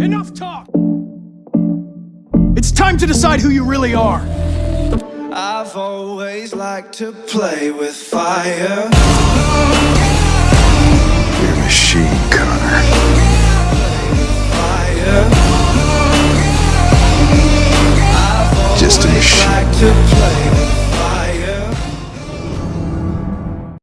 Enough talk! It's time to decide who you really are. I've always liked to play with fire. You're a machine, Connor. Just a machine.